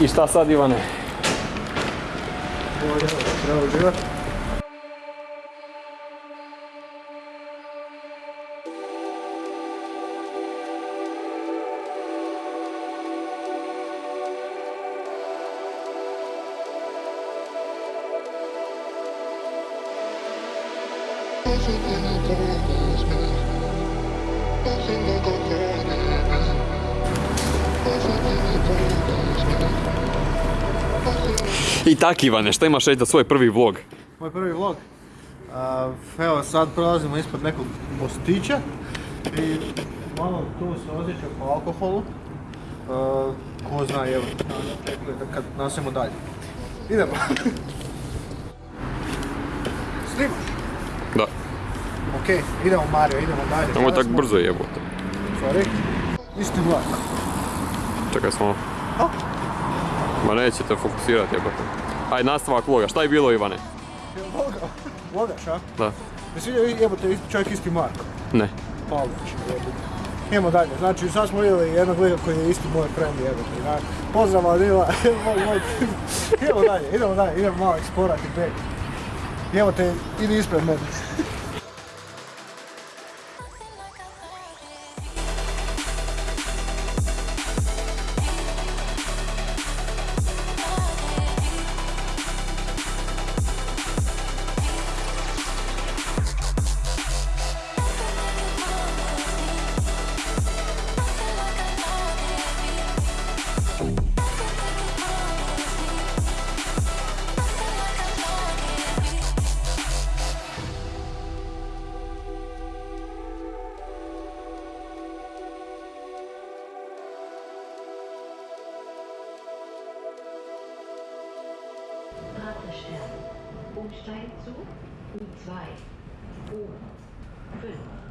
I šta sad Ivane? Treba uživat. I tak Ivane, šta imaš reći za svoj prvi vlog? Moj prvi vlog. Evo sad prolazimo ispod nekog mostića i malo tu se osjeća po alkoholu. Ko zna, evo, kad nasimo dalje. Idemo. Snimaš? Da. Okej, idemo Mario, idemo dalje. Nemoj Sad tak smo- brzo jebote. Sorry. Isti vlak. Čekaj samo. A? Ma nećete fokusirati jebote. Aj nastavak vloga, šta je bilo Ivane? Voga, vogaš, a? Da. Jesi vidio, jebote, isti- čovjek isti Marko. Ne. Pavlović, jebote. Idemo dalje, znači sad smo vidjeli jednog lika koji je isti moj friend jebote. da. Pozdrav Adila, moj, moj. Idemo dalje, idemo dalje, idemo malo eksplorati beg. Jebote, idi ispred mene. Wartestern. Umsteigen zu U2. U5.